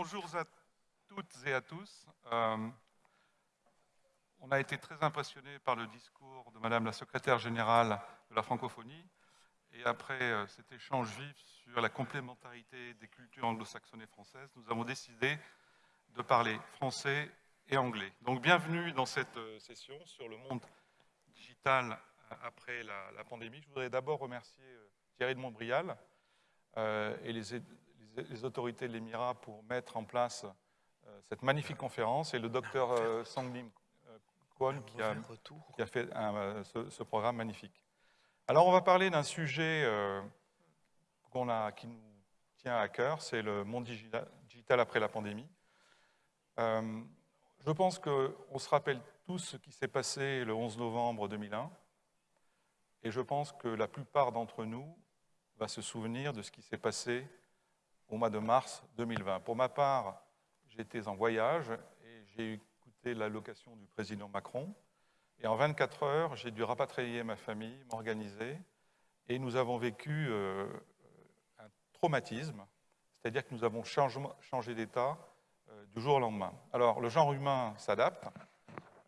bonjour à toutes et à tous. Euh, on a été très impressionnés par le discours de Madame la secrétaire générale de la francophonie et après euh, cet échange vif sur la complémentarité des cultures anglo-saxonnes et françaises, nous avons décidé de parler français et anglais. Donc bienvenue dans cette euh, session sur le monde digital après la, pandémie. Je voudrais d'abord remercier Thierry de Montbrial et les, les autorités de l'Émirat pour mettre en place euh, cette magnifique conférence. Et le docteur euh, Sanglim euh, Kwon qui a, qui a fait ce, programme magnifique. Alors on va parler d'un sujet a, qui nous tient à cœur, c'est le monde digital après la pandémie. je pense qu'on se rappelle tous ce qui s'est passé le 11 novembre 2001 et je pense que la plupart d'entre nous va se souvenir de ce qui s'est passé au mois de mars 2020. Pour ma part, j'étais en voyage et j'ai écouté l'allocation du président Macron. Et en 24 heures, j'ai dû rapatrier ma famille, m'organiser. Et nous avons vécu euh, un traumatisme, c'est-à-dire que nous avons changé d'état euh, du jour au lendemain. Alors, le genre humain s'adapte,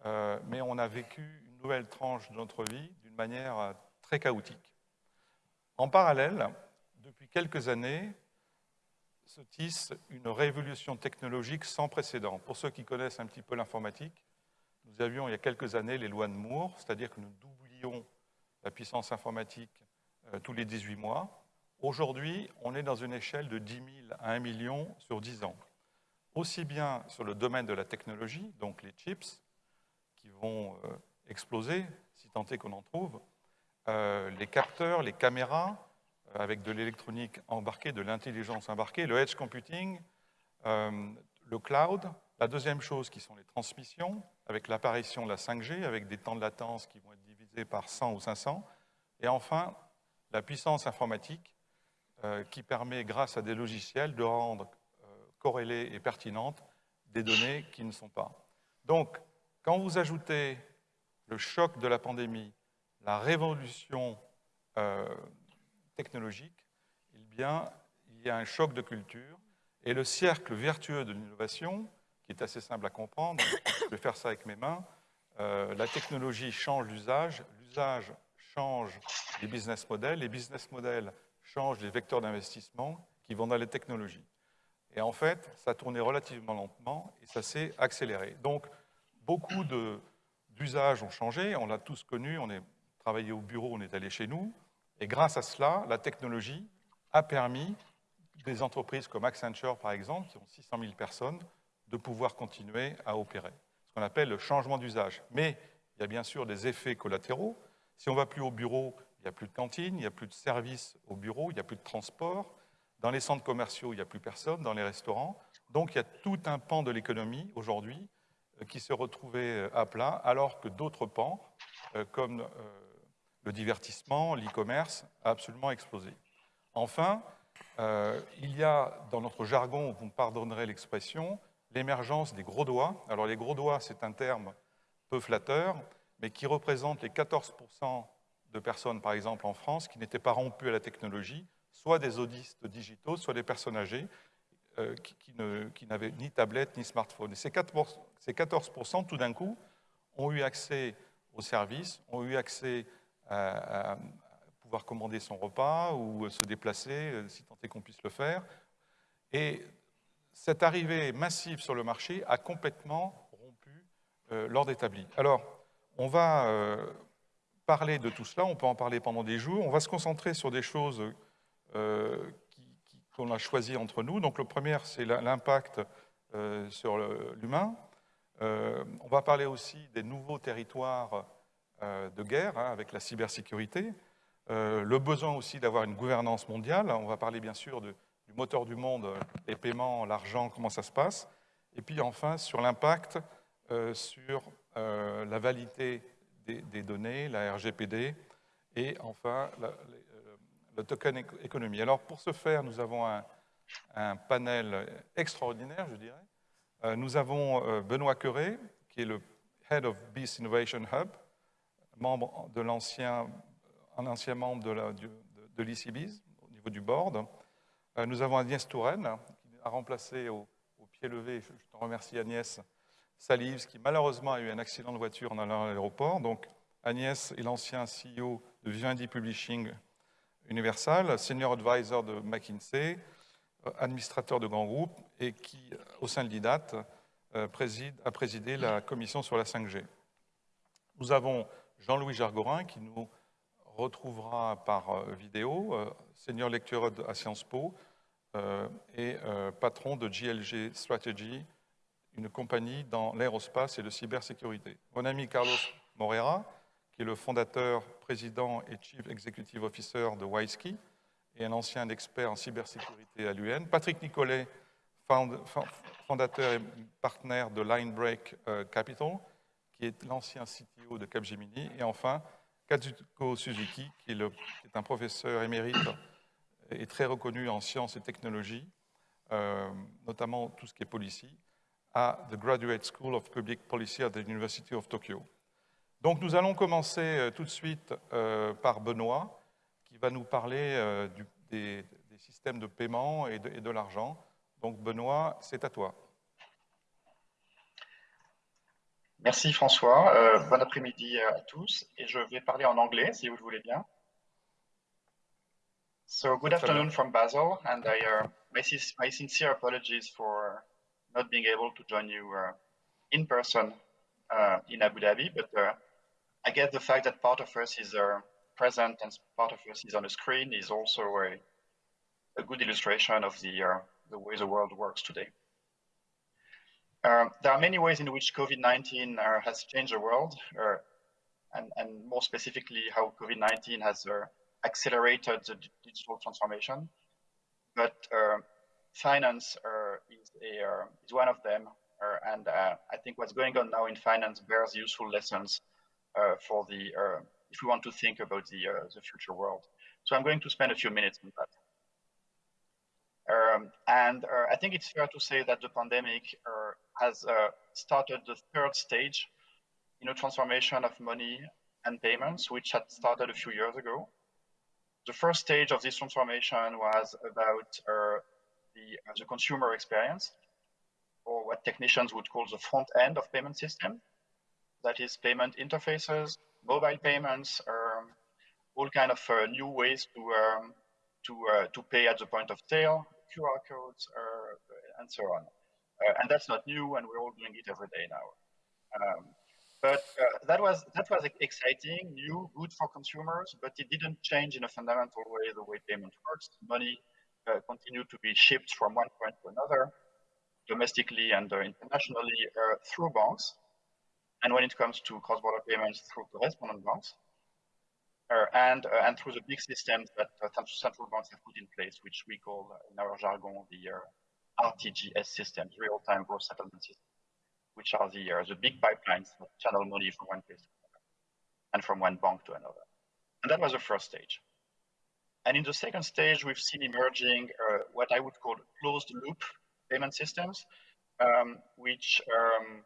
euh, mais on a vécu une nouvelle tranche de notre vie d'une manière très chaotique. En parallèle, depuis quelques années, se tisse une révolution technologique sans précédent. Pour ceux qui connaissent un petit peu l'informatique, nous avions il y a quelques années les lois de Moore, c'est-à-dire que nous doublions la puissance informatique euh, tous les 18 mois. Aujourd'hui, on est dans une échelle de 10 000 à 1 million sur 10 ans. Aussi bien sur le domaine de la technologie, donc les chips, qui vont euh, exploser, si tant est qu'on en trouve, euh, les capteurs, les caméras, avec de l'électronique embarquée, de l'intelligence embarquée, le edge computing, euh, le cloud. La deuxième chose qui sont les transmissions, avec l'apparition de la 5G, avec des temps de latence qui vont être divisés par 100 ou 500. Et enfin, la puissance informatique euh, qui permet, grâce à des logiciels, de rendre euh, corrélées et pertinentes des données qui ne sont pas. Donc, quand vous ajoutez le choc de la pandémie, la révolution technologique, il y a un choc de culture et le cercle vertueux de l'innovation, qui est assez simple à comprendre, je vais faire ça avec mes mains, euh, la technologie change l'usage, l'usage change les business models, les business models changent les vecteurs d'investissement qui vont dans les technologies. Et en fait, ça tournait relativement lentement et ça s'est accéléré. Donc, beaucoup d'usages ont changé, on l'a tous connu, on est travaillé au bureau, on est allé chez nous, et grâce à cela, la technologie a permis des entreprises comme Accenture, par exemple, qui ont 600 000 personnes, de pouvoir continuer à opérer. Ce qu'on appelle le changement d'usage. Mais il y a bien sûr des effets collatéraux. Si on ne va plus au bureau, il n'y a plus de cantine, il n'y a plus de services au bureau, il n'y a plus de transport. Dans les centres commerciaux, il n'y a plus personne, dans les restaurants. Donc il y a tout un pan de l'économie aujourd'hui euh, qui se retrouvait euh, à plat, alors que d'autres pans, euh, comme le divertissement, l'e-commerce a absolument explosé. Enfin, euh, il y a dans notre jargon, vous me pardonnerez l'expression, l'émergence des gros doigts. Alors les gros doigts, c'est un terme peu flatteur, mais qui représente les 14% de personnes, par exemple en France, qui n'étaient pas rompues à la technologie, soit des audistes digitaux, soit des personnes âgées euh, qui, n'avaient ni tablette ni smartphone. Et ces 14%, ces 14 tout d'un coup, ont eu accès aux services, ont eu accès à, pouvoir commander son repas ou se déplacer, euh, si tant est qu'on puisse le faire. Et cette arrivée massive sur le marché a complètement rompu euh, l'ordre établi. Alors, on va euh, parler de tout cela, on peut en parler pendant des jours. On va se concentrer sur des choses qu'on a choisies entre nous. Donc, le premier, c'est l'impact sur l'humain. on va parler aussi des nouveaux territoires de guerre hein, avec la cybersécurité, euh, le besoin aussi d'avoir une gouvernance mondiale. On va parler bien sûr du moteur du monde, les paiements, l'argent, comment ça se passe. Et puis enfin sur l'impact euh, sur la validité des, données, la RGPD, et enfin le token économie. Alors pour ce faire, nous avons un, panel extraordinaire, je dirais. nous avons Benoît Queré, qui est le Head of Beast Innovation Hub, membre de l'ancien, un ancien membre de, l'ICBIS au niveau du board. Euh, nous avons Agnès Touraine, qui a remplacé au, pied levé, je te remercie Agnès Salives, qui malheureusement a eu un accident de voiture en allant à l'aéroport. Donc Agnès est l'ancien CEO de Vivendi Publishing Universal, senior advisor de McKinsey, administrateur de grands groupes et qui, au sein de l'IDAT, a présidé la commission sur la 5G. Nous avons Jean-Louis Jargorin qui nous retrouvera par vidéo, senior lecturer à Sciences Po, euh, et euh, patron de GLG Strategy, une compagnie dans l'aérospace et la cybersécurité. Mon ami Carlos Morera, qui est le fondateur, président et chief executive officer de Wisky, et un ancien expert en cybersécurité à l'UN. Patrick Nicolet, fondateur et partenaire de Linebreak euh, Capital, qui est l'ancien CTO de Capgemini. Et enfin, Kazuko Suzuki, qui est, un professeur émérite est très reconnu en sciences et technologies, euh, notamment tout ce qui est policy, à the Graduate School of Public Policy at the University of Tokyo. Donc nous allons commencer euh, tout de suite euh, par Benoît, qui va nous parler des, systèmes de paiement et de, et de l'argent. Donc Benoît, c'est à toi. Merci François. Euh, bon après-midi à tous. Et je vais parler en anglais, si vous le voulez bien. So good afternoon from Basel, and I, uh, my, my, sincere apologies for not being able to join you uh, in person uh, in Abu Dhabi, but uh, I guess the fact that part of us is uh, present and part of us is on the screen is also a, a good illustration of the, uh, the way the world works today. Um, there are many ways in which COVID-19 has changed the world, and, and, more specifically how COVID-19 has accelerated the digital transformation. But uh, finance uh, is, a, uh, is one of them. and I think what's going on now in finance bears useful lessons for the, if we want to think about the, the future world. So I'm going to spend a few minutes on that. Um, and uh, I think it's fair to say that the pandemic uh, has uh, started the third stage in a transformation of money and payments, which had started a few years ago the first stage of this transformation was about uh, the, uh, the, consumer experience, or what technicians would call the front end of payment system. That is payment interfaces, mobile payments, um, all kind of uh, new ways to um, to uh, to pay at the point of sale, QR codes, uh, and so on. Uh, and that's not new, and we're all doing it every day now. Um, but that was that was exciting, new, good for consumers, but it didn't change in a fundamental way the way payment works. Money continued to be shipped from one point to another, domestically and internationally through banks. And when it comes to cross-border payments, through correspondent banks, and uh, and through the big systems that central banks have put in place, which we call in our jargon the RTGS systems, real-time gross settlement systems which are the, uh, the big pipelines that channel money from one place to another and from one bank to another. And that was the first stage. And in the second stage, we've seen emerging uh, what I would call closed loop payment systems, um, which um,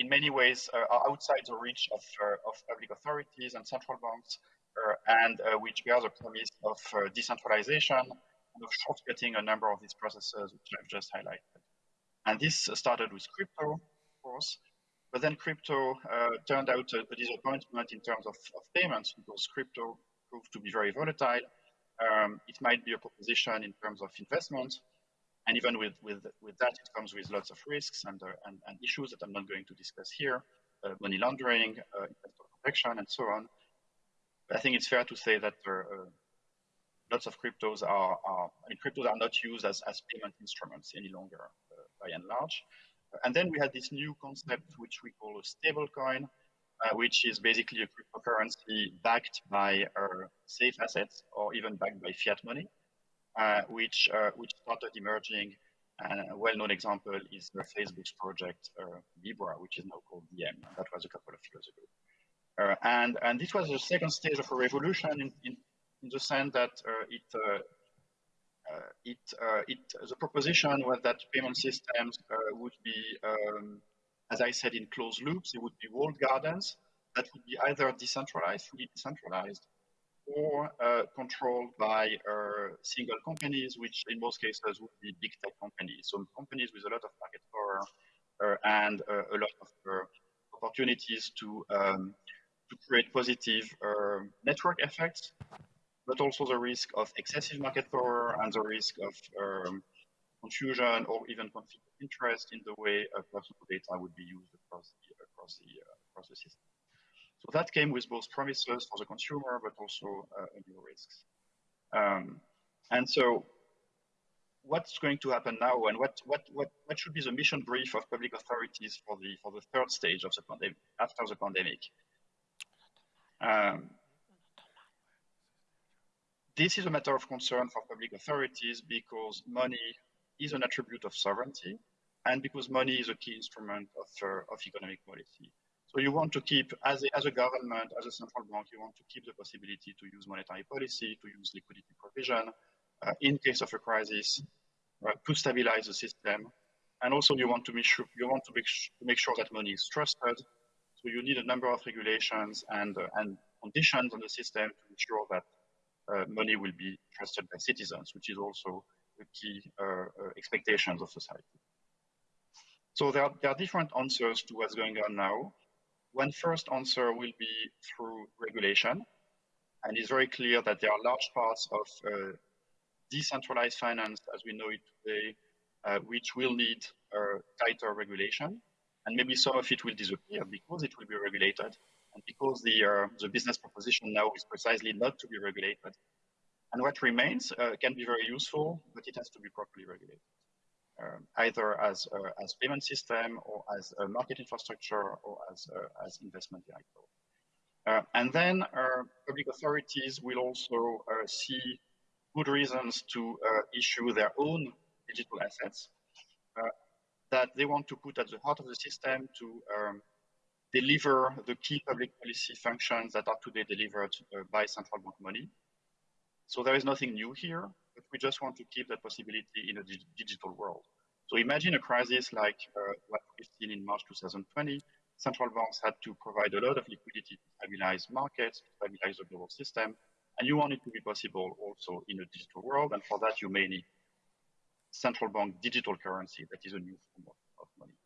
in many ways uh, are outside the reach of, uh, of public authorities and central banks, uh, and which bear the promise of decentralization and of shortcutting a number of these processes, which I've just highlighted. And this started with crypto, of course, but then crypto turned out a, a, disappointment in terms of, of, payments because crypto proved to be very volatile. Um, it might be a proposition in terms of investment. And even with, with, with that, it comes with lots of risks and, uh, and, and, issues that I'm not going to discuss here, uh, money laundering, uh, investor protection, and so on. But I think it's fair to say that uh, uh, lots of cryptos are, are, I mean, cryptos are not used as, as payment instruments any longer by and large. And then we had this new concept, which we call a stable coin, uh, which is basically a cryptocurrency backed by uh, safe assets or even backed by fiat money, uh, which, uh, which started emerging. And a well-known example is Facebook's project uh, Libra, which is now called Diem. That was a couple of years ago. Uh, and, and this was the second stage of a revolution in, in, in the sense that it uh, it, uh, it, the proposition was that payment systems uh, would be, um, as I said, in closed loops. They would be walled gardens that would be either decentralized, fully decentralized, or uh, controlled by uh, single companies, which in most cases would be big tech companies. So companies with a lot of market power uh, and uh, a lot of uh, opportunities to, um, to create positive uh, network effects, but also the risk of excessive market power and the risk of um, confusion or even conflict of interest in the way personal data would be used across the, across the, across the system. So that came with both promises for the consumer, but also uh, new risks. Um, and so what's going to happen now and what, what, what, what should be the mission brief of public authorities for the, for the third stage of the pandemic, after the pandemic? Um, this is a matter of concern for public authorities because money is an attribute of sovereignty and because money is a key instrument of, uh, of economic policy. So you want to keep, as a, as a government, as a central bank, you want to keep the possibility to use monetary policy, to use liquidity provision uh, in case of a crisis, uh, to stabilize the system. And also you want to make sure, you want to make, to make sure that money is trusted. So you need a number of regulations and, uh, and conditions on the system to ensure that uh, money will be trusted by citizens, which is also the key uh, uh, expectations of society. So there are, there are different answers to what's going on now. One first answer will be through regulation. And it's very clear that there are large parts of uh, decentralized finance as we know it today, uh, which will need tighter regulation. And maybe some of it will disappear because it will be regulated and because the, uh, the business proposition now is precisely not to be regulated. And what remains uh, can be very useful, but it has to be properly regulated. Um, either as uh, as payment system or as a market infrastructure or as uh, as investment vehicle. Uh, and then public authorities will also see good reasons to issue their own digital assets that they want to put at the heart of the system to um, deliver the key public policy functions that are today delivered uh, by central bank money. So there is nothing new here, but we just want to keep that possibility in a dig digital world. So imagine a crisis like uh, what we've seen in March 2020. Central banks had to provide a lot of liquidity to stabilize markets, to stabilize the global system, and you want it to be possible also in a digital world, and for that you may need central bank digital currency that is a new form of, of money.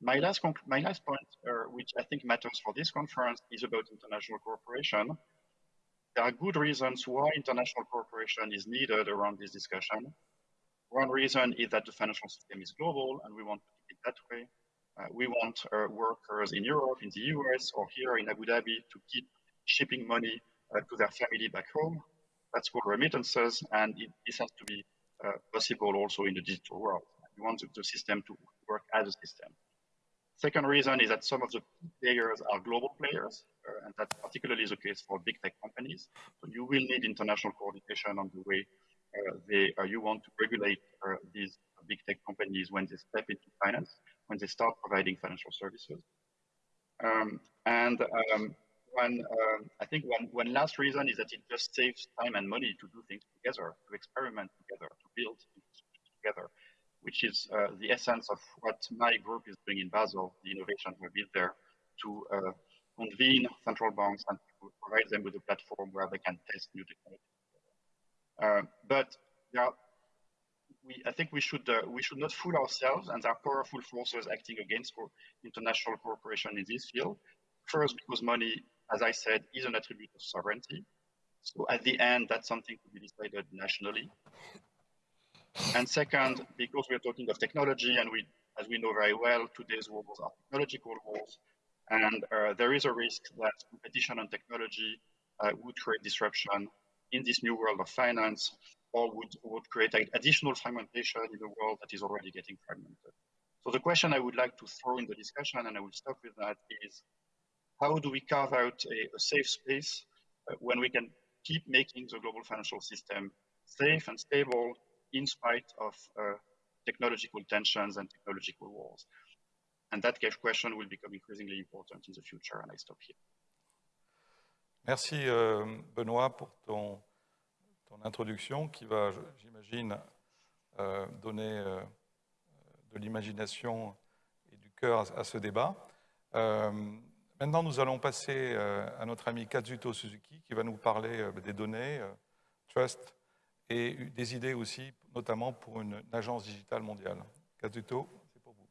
My last, my last point, uh, which I think matters for this conference, is about international cooperation there are good reasons why international cooperation is needed around this discussion. One reason is that the financial system is global and we want to keep it that way. Uh, we want uh, workers in Europe, in the US, or here in Abu Dhabi to keep shipping money uh, to their family back home. That's called remittances, and it, this has to be uh, possible also in the digital world. We want the system to work as a system. Second reason is that some of the players are global players, uh, and that particularly is the case for big tech companies. So you will need international coordination on the way uh, they, uh, you want to regulate uh, these big tech companies when they step into finance, when they start providing financial services. Um, and um, one, um, I think one, one last reason is that it just saves time and money to do things together, to experiment together, to build together which is uh, the essence of what my group is doing in Basel, the innovation we built there to uh, convene central banks and provide them with a platform where they can test new technology. Uh, but we, I think we should uh, we should not fool ourselves, and there are powerful forces acting against international cooperation in this field. First, because money, as I said, is an attribute of sovereignty. So at the end, that's something to be decided nationally. And second, because we're talking of technology, and we, as we know very well, today's wars are technological wars, and uh, there is a risk that competition on technology uh, would create disruption in this new world of finance, or would, would create additional fragmentation in a world that is already getting fragmented. So the question I would like to throw in the discussion, and I will stop with that, is how do we carve out a, a safe space uh, when we can keep making the global financial system safe and stable in spite of uh, technological tensions and technological wars. And that question will become increasingly important in the future, and I stop here. Merci euh, Benoît pour ton, ton, introduction qui va, j'imagine, euh, donner euh, de l'imagination et du cœur à, à, ce débat. Euh, Maintenant, nous allons passer euh, à notre ami Kazuto Suzuki qui va nous parler euh, des données, trust et des idées aussi, notamment pour une, une agence digitale mondiale. Kazuto, c'est pour vous.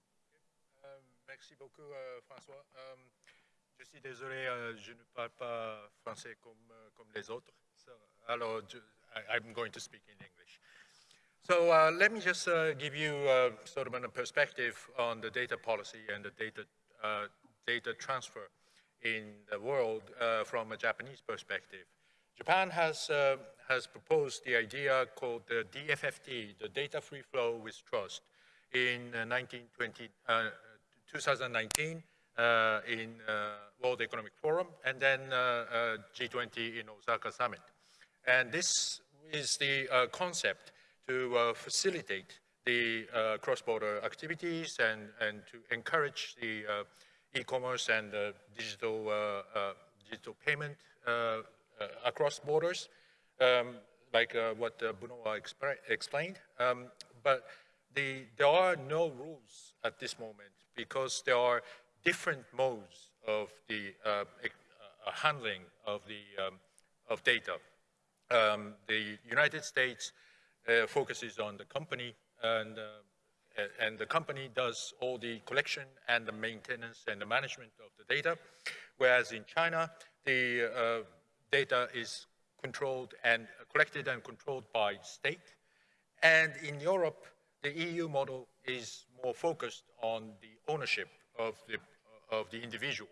merci beaucoup, François. je suis désolé, je ne parle pas français comme, comme les autres. So, alors, je, I, I'm going to speak in English. So uh, let me just uh, give you uh, sort of a perspective on the data policy and the data, data transfer in the world uh, from a Japanese perspective. Japan has, uh, has proposed the idea called the DFFT, the Data Free Flow with Trust, in 1920, uh, 2019 uh, in uh, World Economic Forum and then G20 in Osaka Summit. And this is the concept to facilitate the cross-border activities and, and to encourage the e-commerce and uh, digital, uh, uh, digital payment across borders, um, like what uh, Benoit explained. Um, but the, there are no rules at this moment because there are different modes of the handling of the um, of data. Um, the United States uh, focuses on the company and uh, and the company does all the collection and the maintenance and the management of the data, whereas in China, the uh, data is controlled and collected and controlled by state. And in Europe, the EU model is more focused on the ownership of the, of the individual.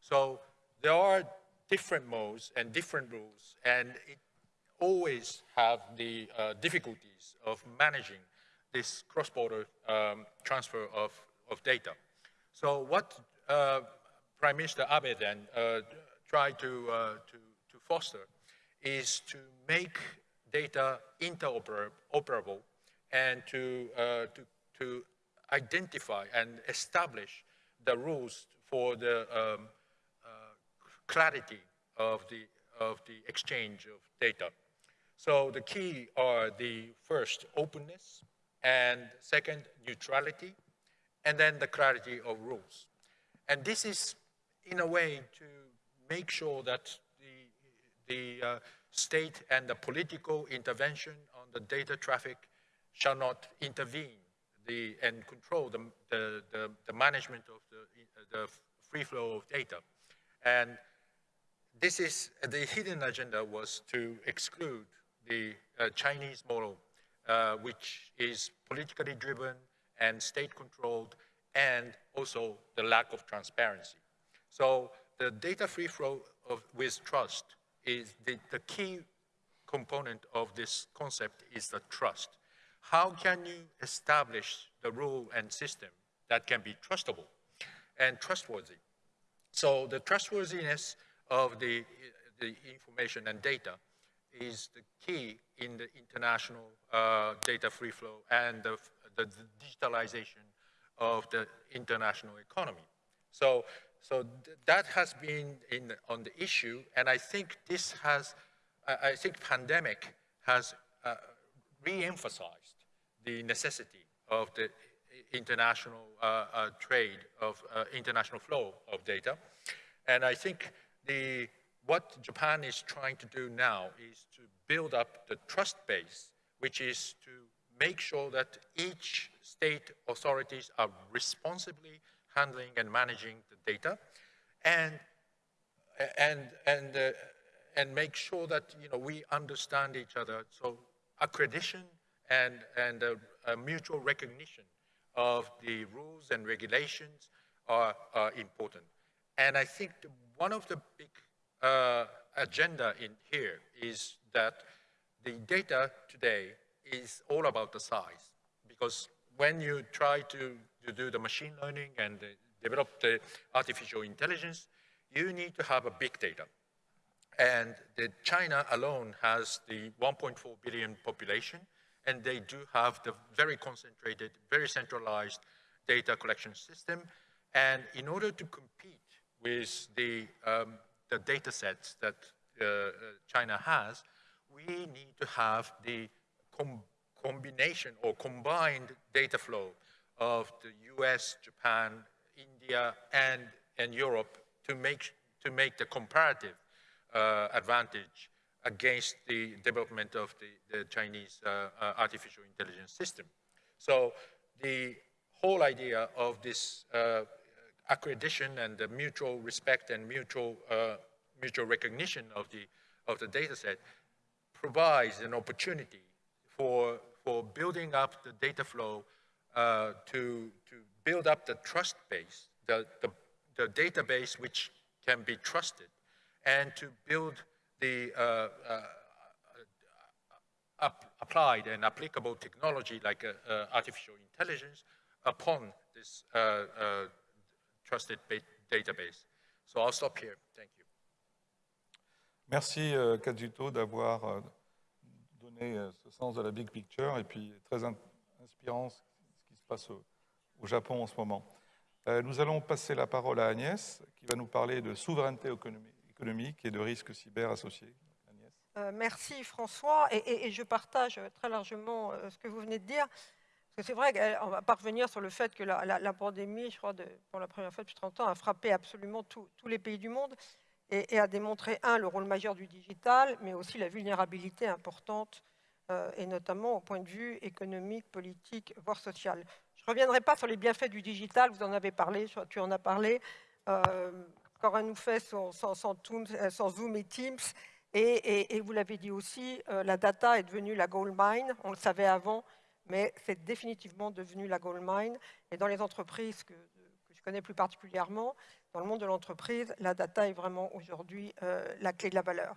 So there are different modes and different rules, and it always have the uh, difficulties of managing this cross-border um, transfer of, of data. So what uh, Prime Minister Abe then uh, tried to, uh, to, to foster is to make data interoperable and to, uh, to, to identify and establish the rules for the um, uh, clarity of the, of the exchange of data. So the key are the first openness, and second, neutrality, and then the clarity of rules. And this is, in a way, to make sure that the, uh, state and the political intervention on the data traffic shall not intervene the, and control the, the, the, the management of the, the free flow of data. And this is, the hidden agenda was to exclude the uh, Chinese model uh, which is politically driven and state controlled, and also the lack of transparency. So the data free flow of, with trust is the, the key component of this concept is the trust. How can you establish the rule and system that can be trustable and trustworthy? So the trustworthiness of the, the information and data is the key in the international uh, data free flow and the, the, the, digitalization of the international economy. So, so th that has been in, on the issue, and I think this has, I, think pandemic has uh, re-emphasized the necessity of the international uh, uh trade of uh, international flow of data. And I think the what Japan is trying to do now is to build up the trust base, which is to make sure that each state authorities are responsibly handling and managing the data and, and, and, uh, and make sure that you know, we understand each other. So accreditation and, and uh, a mutual recognition of the rules and regulations are, are important. And I think one of the big uh, agenda in here is that the data today is all about the size. Because when you try to, to do the machine learning and develop the artificial intelligence, you need to have a big data. And the China alone has the 1.4 billion population, and they do have the very concentrated, very centralized data collection system. And in order to compete with the um, the data sets that uh, uh, China has, we need to have the com combination or combined data flow of the US, Japan, India, and, and Europe to make, to make the comparative uh, advantage against the development of the, the Chinese uh, uh, artificial intelligence system. So the whole idea of this uh, accreditation and the mutual respect and mutual, uh, mutual recognition of the, of the data set provides an opportunity for, for building up the data flow uh, to, to build up the trust base, the, the, the database which can be trusted, and to build the uh, uh, applied and applicable technology like uh, artificial intelligence upon this trusted database. So I'll stop here. Thank you. Merci euh, Kazuto d'avoir euh, donné euh, ce sens de la big picture et puis très inspirant passe au, Japon en ce moment. Euh, nous allons passer la parole à Agnès qui va nous parler de souveraineté économique et de risques cyber associés. Euh, merci François, et, je partage très largement euh, ce que vous venez de dire. C'est vrai qu'on va pas revenir sur le fait que la, pandémie, je crois, pour la première fois depuis 30 ans, a frappé absolument tous les pays du monde et, a démontré, un, le rôle majeur du digital, mais aussi la vulnérabilité importante, et notamment au point de vue économique, politique, voire social. Je ne reviendrai pas sur les bienfaits du digital, vous en avez parlé, tu en as parlé. Euh, Cora nous fait sans, Zoom et Teams, et, vous l'avez dit aussi, euh, la data est devenue la gold mine, on le savait avant, mais c'est définitivement devenu la gold mine. Et dans les entreprises que, je connais plus particulièrement, dans le monde de l'entreprise, la data est vraiment aujourd'hui euh, la clé de la valeur.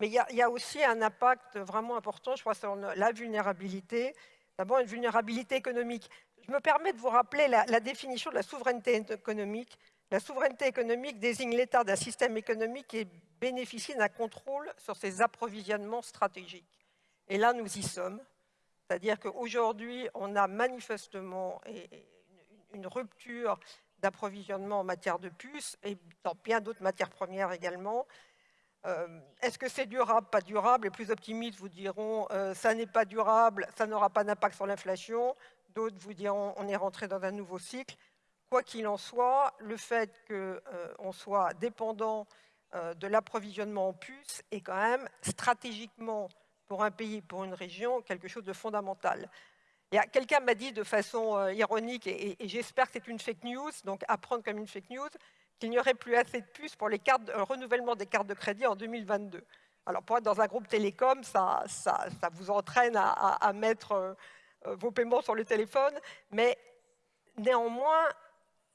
Mais il y, a, aussi un impact vraiment important, je crois, sur la vulnérabilité. D'abord, une vulnérabilité économique. Je me permets de vous rappeler la, définition de la souveraineté économique. La souveraineté économique désigne l'état d'un système économique qui bénéficie d'un contrôle sur ses approvisionnements stratégiques. Et là, nous y sommes. C'est-à-dire qu'aujourd'hui, on a manifestement une rupture d'approvisionnement en matière de puces et dans bien d'autres matières premières également. Euh, est-ce que c'est durable, pas durable? Les plus optimistes vous diront euh, ça n'est pas durable, ça n'aura pas d'impact sur l'inflation. D'autres vous diront on est rentré dans un nouveau cycle. Quoi qu'il en soit, le fait qu'on euh, soit dépendant de l'approvisionnement en puces est quand même stratégiquement pour un pays, pour une région, quelque chose de fondamental. Quelqu'un m'a dit de façon ironique, et, j'espère que c'est une fake news, donc apprendre comme une fake news, qu'il n'y aurait plus assez de puces pour les le renouvellement des cartes de crédit en 2022. Alors pour être dans un groupe télécom, ça, vous entraîne à, mettre euh, euh, vos paiements sur le téléphone, mais néanmoins,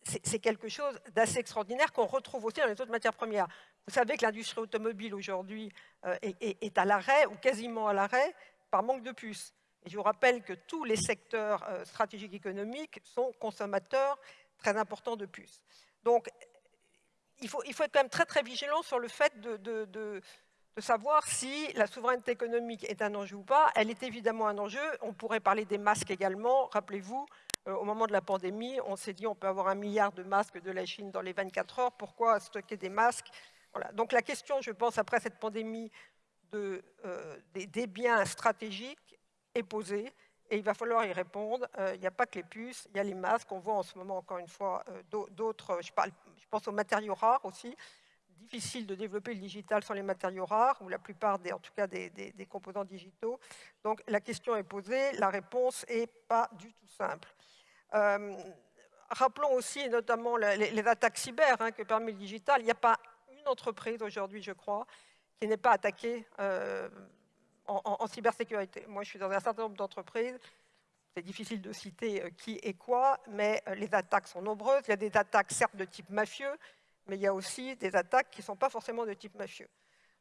c'est quelque chose d'assez extraordinaire qu'on retrouve aussi dans les autres matières premières. Vous savez que l'industrie automobile aujourd'hui euh, est, à l'arrêt ou quasiment à l'arrêt par manque de puces. Et je vous rappelle que tous les secteurs stratégiques économiques sont consommateurs très importants de puces. Donc, il faut, être quand même très très vigilant sur le fait de, savoir si la souveraineté économique est un enjeu ou pas. Elle est évidemment un enjeu. On pourrait parler des masques également. Rappelez-vous, euh, au moment de la pandémie, on s'est dit on peut avoir un milliard de masques de la Chine dans les 24 heures. Pourquoi stocker des masques? Donc la question, je pense, après cette pandémie euh, des, biens stratégiques est posée et il va falloir y répondre. Euh, il n'y a pas que les puces, il y a les masques. On voit en ce moment, encore une fois, euh, d'autres, je, pense aux matériaux rares aussi. Difficile de développer le digital sans les matériaux rares, ou la plupart, des, en tout cas, des, des composants digitaux. Donc la question est posée, la réponse n'est pas du tout simple rappelons aussi notamment les, attaques cyber hein, que permet le digital. Il n'y a pas entreprise aujourd'hui, je crois, qui n'est pas attaquée euh, en, cybersécurité. Moi, je suis dans un certain nombre d'entreprises. C'est difficile de citer euh, qui et quoi, mais euh, les attaques sont nombreuses. Il y a des attaques, certes, de type mafieux, mais il y a aussi des attaques qui ne sont pas forcément de type mafieux.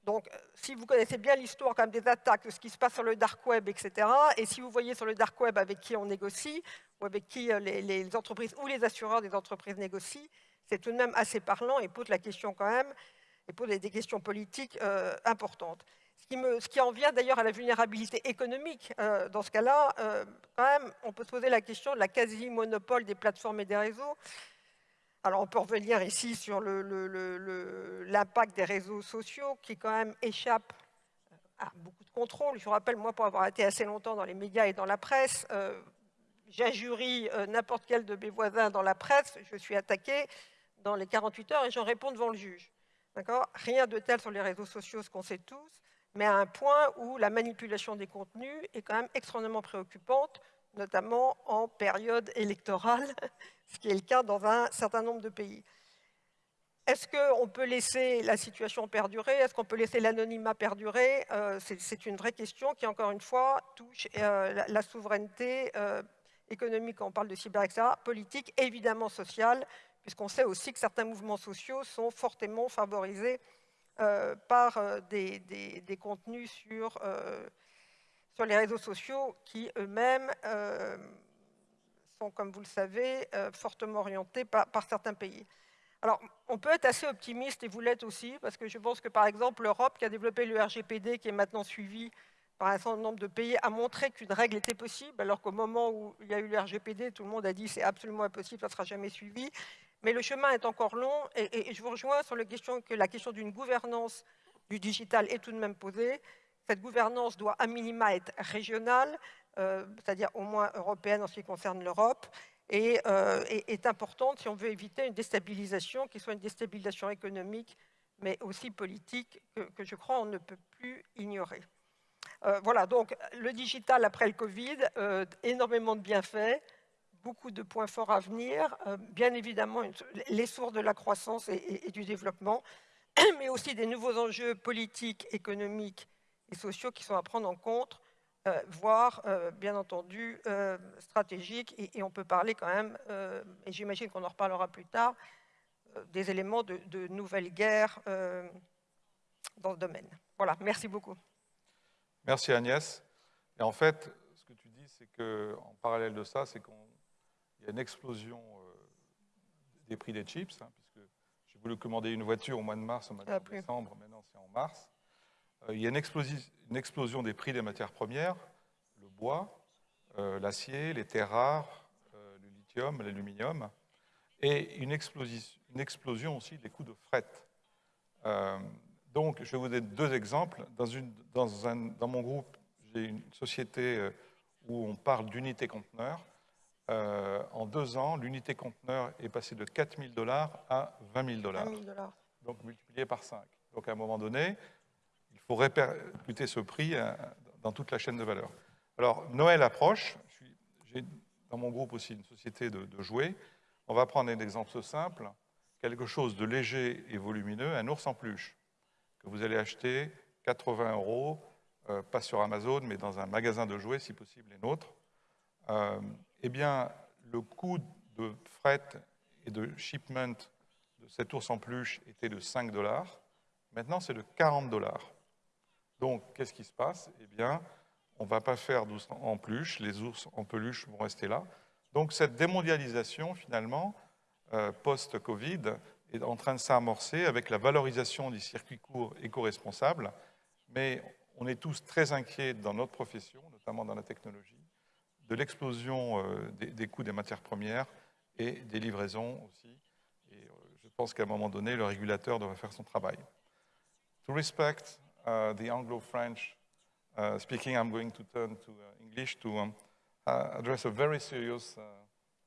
Donc, si vous connaissez bien l'histoire quand même des attaques, de ce qui se passe sur le dark web, etc., et si vous voyez sur le dark web avec qui on négocie, ou avec qui les, entreprises ou les assureurs des entreprises négocient, c'est tout de même assez parlant et pose la question quand même et pose des questions politiques euh, importantes. Ce qui, en vient d'ailleurs à la vulnérabilité économique. Euh, dans ce cas-là, euh, quand même, on peut se poser la question de la quasi-monopole des plateformes et des réseaux. Alors, on peut revenir ici sur l'impact des réseaux sociaux qui, quand même, échappe à beaucoup de contrôle. Je vous rappelle, moi, pour avoir été assez longtemps dans les médias et dans la presse, j'injurie n'importe quel de mes voisins dans la presse, je suis attaqué dans les 48 heures et j'en réponds devant le juge. Rien de tel sur les réseaux sociaux, ce qu'on sait tous, mais à un point où la manipulation des contenus est quand même extrêmement préoccupante, notamment en période électorale, ce qui est le cas dans un certain nombre de pays. Est-ce qu'on peut laisser la situation perdurer? Est-ce qu'on peut laisser l'anonymat perdurer? Euh, C'est une vraie question qui, encore une fois, touche euh, la, souveraineté euh, économique, quand on parle de cyber, etc., politique, évidemment sociale, puisqu'on sait aussi que certains mouvements sociaux sont fortement favorisés par des, des, contenus sur, sur les réseaux sociaux qui eux-mêmes sont, comme vous le savez, fortement orientés par, par certains pays. Alors, on peut être assez optimiste, et vous l'êtes aussi, parce que je pense que, par exemple, l'Europe, qui a développé le RGPD, qui est maintenant suivi par un certain nombre de pays, a montré qu'une règle était possible, alors qu'au moment où il y a eu le RGPD, tout le monde a dit c'est absolument impossible, ça ne sera jamais suivi. Mais le chemin est encore long, et, je vous rejoins sur la question que la question d'une gouvernance du digital est tout de même posée. Cette gouvernance doit à minima être régionale, euh, c'est-à-dire au moins européenne en ce qui concerne l'Europe, et, euh, est, importante si on veut éviter une déstabilisation, qui soit une déstabilisation économique, mais aussi politique, que, je crois on ne peut plus ignorer. Euh, voilà, donc le digital après le Covid, énormément de bienfaits, beaucoup de points forts à venir, bien évidemment les sources de la croissance et, du développement, mais aussi des nouveaux enjeux politiques, économiques et sociaux qui sont à prendre en compte euh, voire, euh, bien entendu, euh, stratégique. Et, on peut parler quand même, et j'imagine qu'on en reparlera plus tard, des éléments de, nouvelles guerres dans le domaine. Voilà, merci beaucoup. Merci Agnès. Et en fait, ce que tu dis, c'est qu'en parallèle de ça, c'est qu'il y a une explosion des prix des chips, hein, puisque j'ai voulu commander une voiture au mois de mars, au mois de décembre, maintenant c'est en mars. il y a une, explosion une explosion des prix des matières premières, le bois, euh, l'acier, les terres rares, euh, le lithium, l'aluminium, et une explosion, une explosion, aussi des coûts de fret. Euh, donc, je vais vous donner deux exemples. Dans, une, dans, un, dans mon groupe, j'ai une société où on parle d'unité conteneur. En deux ans, l'unité conteneur est passée de 4 000 dollars à 20 000 dollars. Donc multiplié par 5. Donc à un moment donné, pour répercuter ce prix euh, dans toute la chaîne de valeur. Alors, Noël approche. J'ai dans mon groupe aussi une société de, jouets. On va prendre un exemple simple, quelque chose de léger et volumineux, un ours en peluche, que vous allez acheter 80 euros, euh, pas sur Amazon, mais dans un magasin de jouets, si possible, les nôtres. Euh, eh bien, le coût de fret et de shipment de cet ours en peluche était de 5 dollars. Maintenant, c'est de 40 dollars. Donc, qu'est-ce qui se passe? Eh bien, on ne va pas faire d'ours en peluche, les ours en peluche vont rester là. Donc, cette démondialisation, finalement, euh, post-Covid, est en train de s'amorcer avec la valorisation des circuits courts éco-responsables, mais on est tous très inquiets dans notre profession, notamment dans la technologie, de l'explosion euh, des, coûts des matières premières et des livraisons aussi. Et euh, je pense qu'à un moment donné, le régulateur devrait faire son travail. To respect Uh, the Anglo-French uh, speaking, I'm going to turn to uh, English to um, address a very serious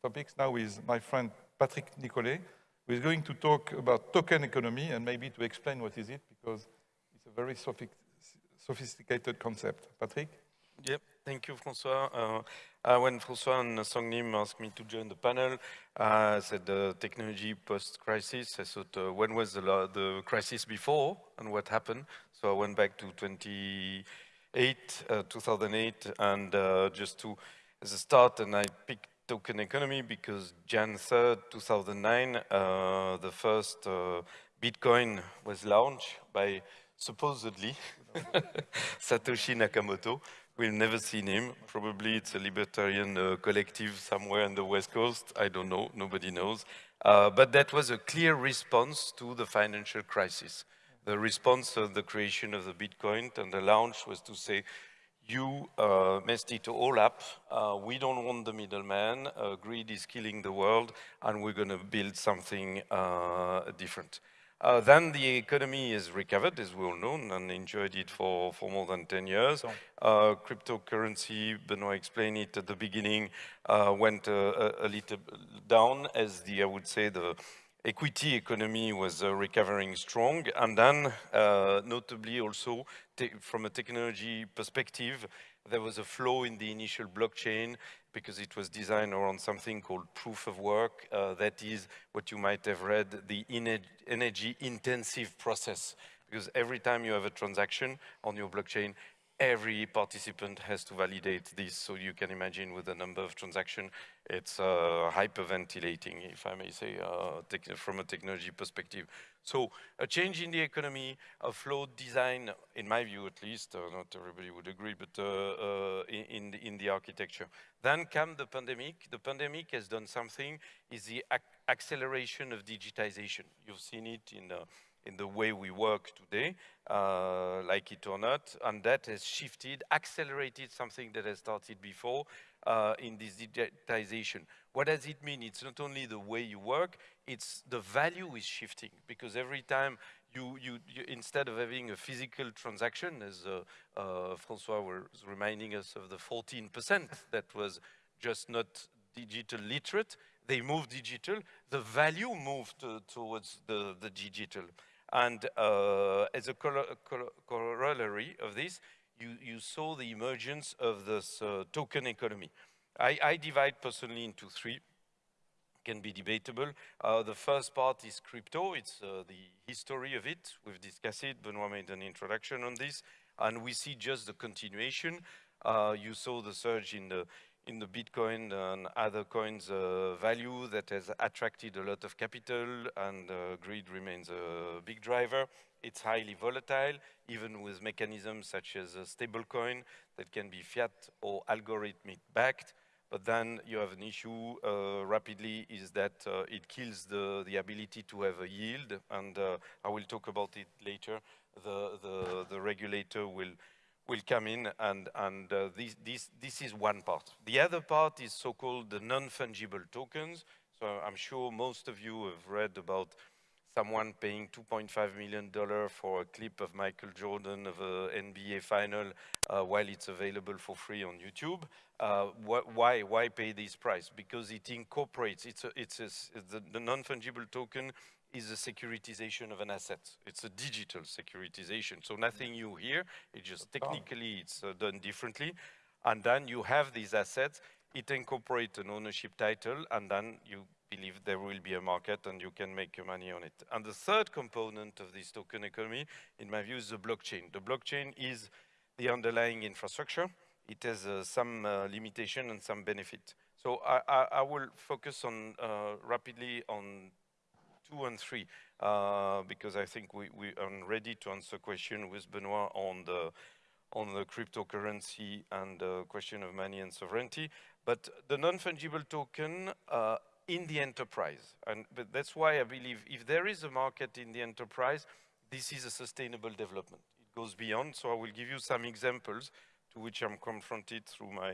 topic now with my friend Patrick Nicolet, who is going to talk about token economy and maybe to explain what is it, because it's a very sophisticated concept. Patrick? Yep, thank you, François. Uh, uh, when François and Songnim asked me to join the panel, uh, I said the technology post-crisis. I thought, uh, when was the, the, crisis before and what happened? So I went back to 28, uh, 2008, and uh, just to, as a start, and I picked token economy because Jan 3rd, 2009, the first Bitcoin was launched by supposedly Satoshi Nakamoto. We've never seen him. Probably it's a libertarian uh, collective somewhere on the West Coast. I don't know. Nobody knows. Uh, but that was a clear response to the financial crisis. The response of the creation of the Bitcoin and the launch was to say, you uh, messed it all up. Uh, we don't want the middleman. Uh, greed is killing the world, and we're going to build something uh, different. Uh, then the economy is recovered, as we all know, and enjoyed it for, for more than 10 years. Uh, cryptocurrency, Benoit explained it at the beginning, uh, went uh, a, a, little down as the, I would say, the, equity economy was uh, recovering strong. And then, uh, notably also, from a technology perspective, there was a flow in the initial blockchain because it was designed around something called proof of work. Uh, that is what you might have read, the energy intensive process. Because every time you have a transaction on your blockchain, every participant has to validate this. So you can imagine with the number of transactions, it's uh, hyperventilating, if I may say, uh, from a technology perspective. So a change in the economy, a flowed design, in my view at least, uh, not everybody would agree, but uh, uh, in, in, the architecture. Then come the pandemic. The pandemic has done something, is the ac acceleration of digitization. You've seen it in the in the way we work today, uh, like it or not, and that has shifted, accelerated something that has started before uh, in this digitization. What does it mean? It's not only the way you work, it's the value is shifting, because every time you, you, you instead of having a physical transaction, as uh, uh Francois was reminding us of the 14% that was just not digital literate, they moved digital, the value moved towards the, the digital. And uh, as a corollary of this, you, you, saw the emergence of this uh, token economy. I, I, divide personally into three, can be debatable. Uh, the first part is crypto, it's uh, the history of it. We've discussed it, Benoit made an introduction on this, and we see just the continuation. Uh, you saw the surge in the in the Bitcoin and other coins uh, value that has attracted a lot of capital and uh, greed remains a big driver. It's highly volatile, even with mechanisms such as a stablecoin that can be fiat or algorithmic backed. But then you have an issue uh, rapidly is that uh, it kills the, the ability to have a yield. And uh, I will talk about it later. The, the, the regulator will will come in and, and uh, this, this, this is one part. The other part is so-called the non-fungible tokens. So I'm sure most of you have read about someone paying $2.5 million for a clip of Michael Jordan of an NBA final uh, while it's available for free on YouTube. Uh, wh why, why pay this price? Because it incorporates, it's, a, it's a, the, the non-fungible token is a securitization of an asset. It's a digital securitization. So nothing new here. It just technically it's uh, done differently. And then you have these assets. It incorporates an ownership title, and then you believe there will be a market and you can make money on it. And the third component of this token economy, in my view, is the blockchain. The blockchain is the underlying infrastructure. It has uh, some uh, limitation and some benefit. So I, I, I will focus on uh, rapidly on two and three, uh, because I think we, we are ready to answer question with Benoit on the on the cryptocurrency and the question of money and sovereignty. But the non-fungible token uh, in the enterprise, and but that's why I believe if there is a market in the enterprise, this is a sustainable development. It goes beyond. So I will give you some examples to which I'm confronted through my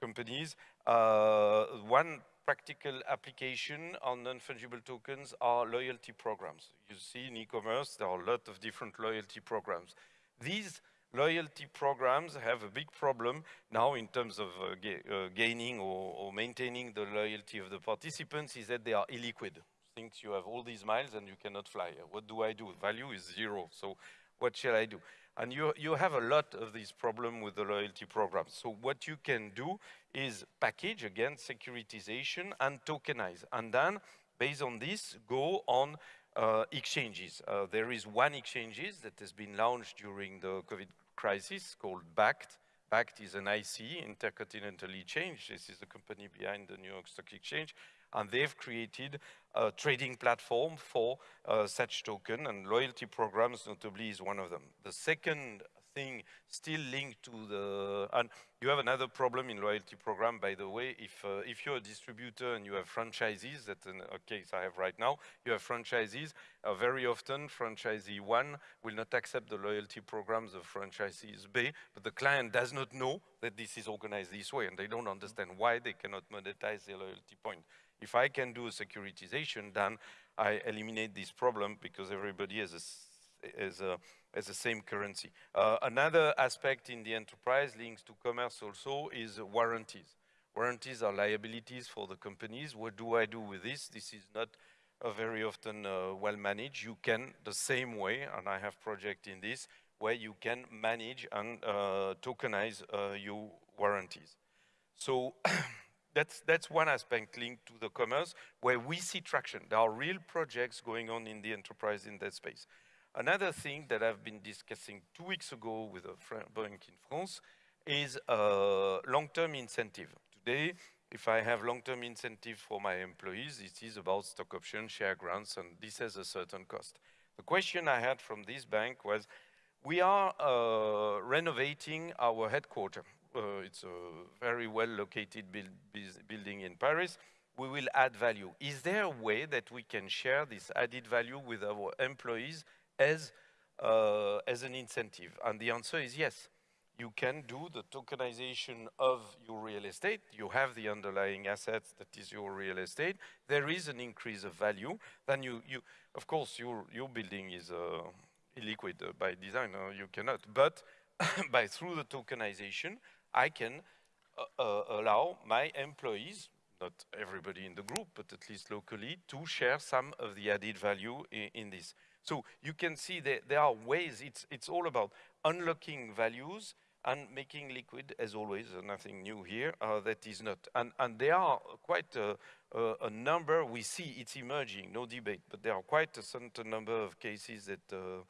companies. Uh, one practical application on non-fungible tokens are loyalty programs. You see in e-commerce, there are a lot of different loyalty programs. These loyalty programs have a big problem now in terms of uh, ga uh, gaining or, or, maintaining the loyalty of the participants is that they are illiquid. Things you have all these miles and you cannot fly. What do I do? Value is zero. So what shall I do? And you, you have a lot of these problems with the loyalty programs. So what you can do is package, again, securitization and tokenize. And then, based on this, go on uh, exchanges. Uh, there is one exchanges that has been launched during the COVID crisis called Bakkt. Bakkt is an IC, Intercontinental Exchange. This is the company behind the New York Stock Exchange and they've created a trading platform for uh, such token, and loyalty programs notably is one of them. The second thing still linked to the, and you have another problem in loyalty program, by the way, if, uh, if you're a distributor and you have franchisees, that's a case I have right now, you have franchisees, uh, very often franchisee one will not accept the loyalty programs of franchisees B, but the client does not know that this is organized this way, and they don't understand why they cannot monetize their loyalty point. If I can do a securitization, then I eliminate this problem because everybody has a, has a, has the same currency. Uh, another aspect in the enterprise links to commerce also is warranties. Warranties are liabilities for the companies. What do I do with this? This is not uh, very often uh, well managed. You can, the same way, and I have project in this, where you can manage and uh, tokenize uh, your warranties. So that's, that's one aspect linked to the commerce where we see traction. There are real projects going on in the enterprise in that space. Another thing that I've been discussing two weeks ago with a bank in France is a long-term incentive. Today, if I have long-term incentive for my employees, it is is about stock options, share grants, and this has a certain cost. The question I had from this bank was, we are uh, renovating our headquarters. Uh, it's a very well located build, building in Paris. We will add value. Is there a way that we can share this added value with our employees as, uh, as an incentive? And the answer is yes you can do the tokenization of your real estate. You have the underlying assets that is your real estate. There is an increase of value. Then you, you of course, your, your building is uh, illiquid uh, by design. Uh, you cannot. But by through the tokenization, I can uh, uh, allow my employees, not everybody in the group, but at least locally, to share some of the added value in, in this. So you can see that there are ways, it's, it's all about unlocking values and making liquid, as always, uh, nothing new here, uh, that is not. And, and there are quite a, a, a, number, we see it's emerging, no debate, but there are quite a certain number of cases that uh,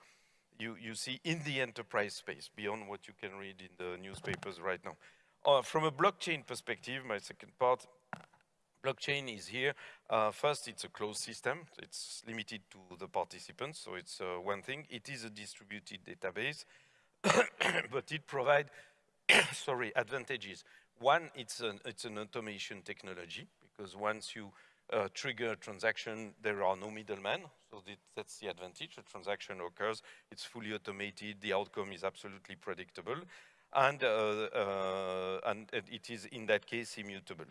you, you see in the enterprise space, beyond what you can read in the newspapers right now. Uh, from a blockchain perspective, my second part, blockchain is here. Uh, first, it's a closed system. It's limited to the participants, so it's uh, one thing. It is a distributed database. but it provides, sorry, advantages. One, it's an, it's an automation technology because once you uh, trigger a transaction, there are no middlemen. So that's the advantage. A transaction occurs, it's fully automated, the outcome is absolutely predictable, and, uh, uh, and it is, in that case, immutable.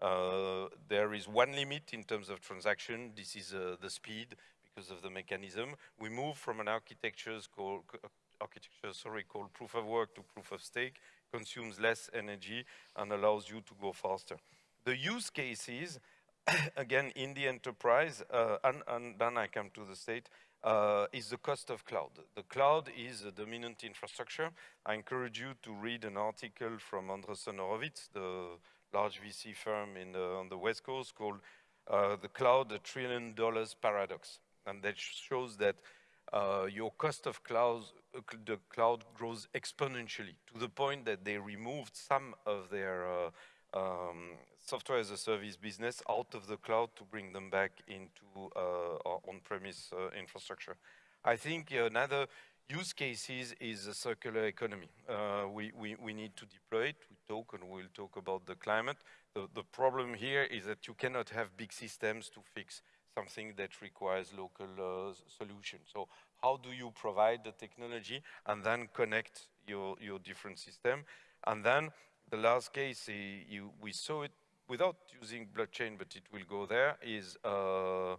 Uh, there is one limit in terms of transaction. This is uh, the speed because of the mechanism. We move from an architecture called, architecture, sorry, called proof of work to proof of stake, consumes less energy and allows you to go faster. The use cases, again, in the enterprise, uh, and, and, then I come to the state, uh, is the cost of cloud. The cloud is a dominant infrastructure. I encourage you to read an article from Andreessen Horowitz, the large VC firm in the, on the West Coast called uh, The Cloud, a Trillion Dollars Paradox. And that shows that uh, your cost of cloud, uh, the cloud grows exponentially to the point that they removed some of their uh, um, software as a service business out of the cloud to bring them back into uh, on-premise infrastructure. I think another use cases is a circular economy. Uh, we, we, we need to deploy it. We talk and we'll talk about the climate. The, the problem here is that you cannot have big systems to fix something that requires local uh, solution. So how do you provide the technology and then connect your, your different system? And then the last case, uh, you, we saw it without using blockchain, but it will go there, is uh,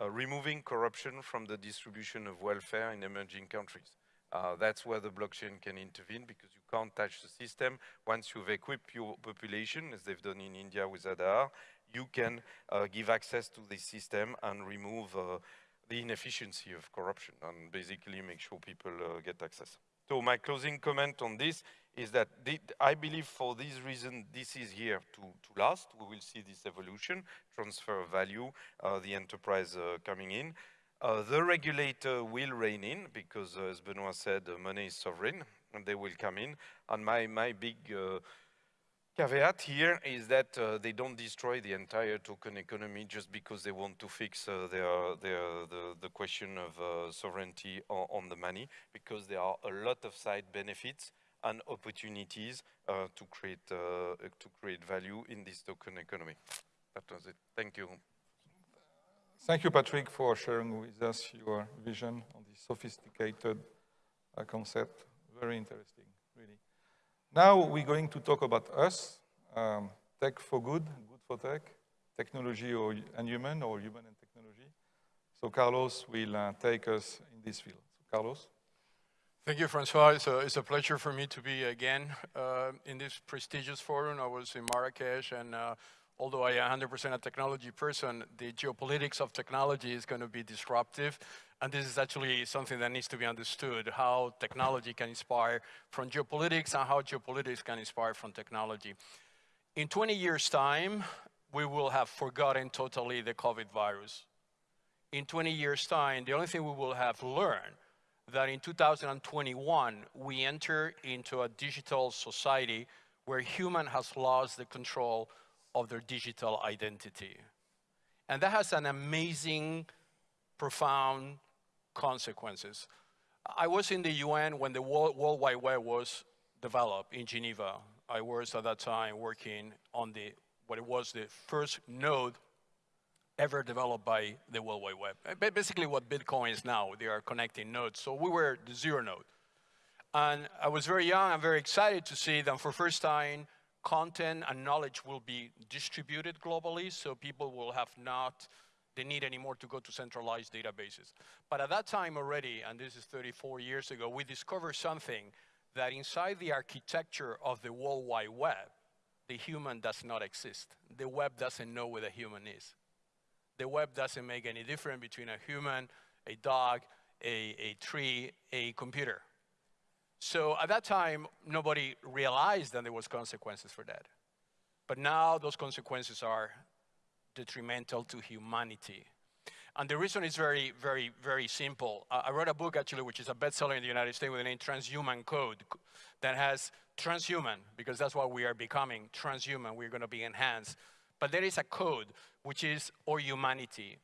uh, removing corruption from the distribution of welfare in emerging countries. Uh, that's where the blockchain can intervene because you can't touch the system. Once you've equipped your population, as they've done in India with Aadhaar, you can uh, give access to the system and remove uh, the inefficiency of corruption and basically make sure people uh, get access. So my closing comment on this is that the, I believe for this reason, this is here to, to last. We will see this evolution, transfer of value, uh, the enterprise uh, coming in. Uh, the regulator will rein in because, as Benoit said, money is sovereign and they will come in. And my, my big caveat here is that uh, they don't destroy the entire token economy just because they want to fix uh, their, their, the, the question of uh, sovereignty on, on, the money, because there are a lot of side benefits and opportunities uh, to, create, uh, to create value in this token economy. That was it. Thank you. Thank you, Patrick, for sharing with us your vision on this sophisticated uh, concept. Very interesting. Now we're going to talk about us, um, tech for good, good for tech, technology or, and human, or human and technology. So Carlos will uh, take us in this field. So Carlos. Thank you, Francois. It's a, it's a pleasure for me to be again uh, in this prestigious forum. I was in Marrakesh and uh, although I am 100% a technology person, the geopolitics of technology is going to be disruptive. And this is actually something that needs to be understood, how technology can inspire from geopolitics and how geopolitics can inspire from technology. In 20 years' time, we will have forgotten totally the COVID virus. In 20 years' time, the only thing we will have learned that in 2021, we enter into a digital society where human has lost the control of their digital identity. And that has an amazing, profound consequences. I was in the UN when the World, Wide Web was developed in Geneva. I was at that time working on the what it was the first node ever developed by the World Wide Web. Basically what Bitcoin is now, they are connecting nodes. So we were the zero node. And I was very young and very excited to see that for first time, content and knowledge will be distributed globally, so people will have not the need anymore to go to centralized databases. But at that time already, and this is 34 years ago, we discovered something that inside the architecture of the World Wide Web, the human does not exist. The web doesn't know where the human is. The web doesn't make any difference between a human, a dog, a, a tree, a computer. So at that time, nobody realized that there was consequences for that. But now those consequences are detrimental to humanity. And the reason is very, very, very simple. Uh, I wrote a book actually, which is a bestseller in the United States with the name Transhuman Code that has transhuman, because that's what we are becoming, transhuman, we're gonna be enhanced. But there is a code, which is our humanity.